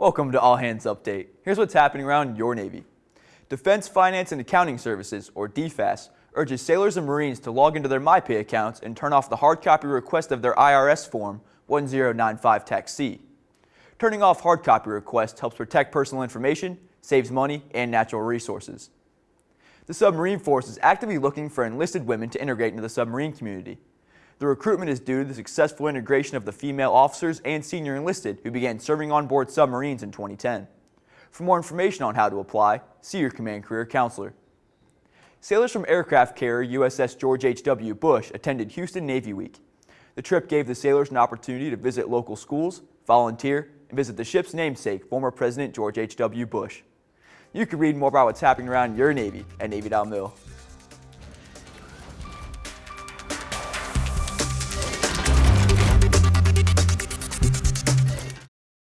Welcome to All Hands Update. Here's what's happening around your Navy. Defense Finance and Accounting Services, or DFAS, urges sailors and Marines to log into their MyPay accounts and turn off the hard copy request of their IRS Form 1095 Tax C. Turning off hard copy requests helps protect personal information, saves money, and natural resources. The Submarine Force is actively looking for enlisted women to integrate into the submarine community. The recruitment is due to the successful integration of the female officers and senior enlisted who began serving on board submarines in 2010. For more information on how to apply, see your Command Career Counselor. Sailors from aircraft carrier USS George H.W. Bush attended Houston Navy Week. The trip gave the sailors an opportunity to visit local schools, volunteer, and visit the ship's namesake, former President George H.W. Bush. You can read more about what's happening around your Navy at Navy.mil.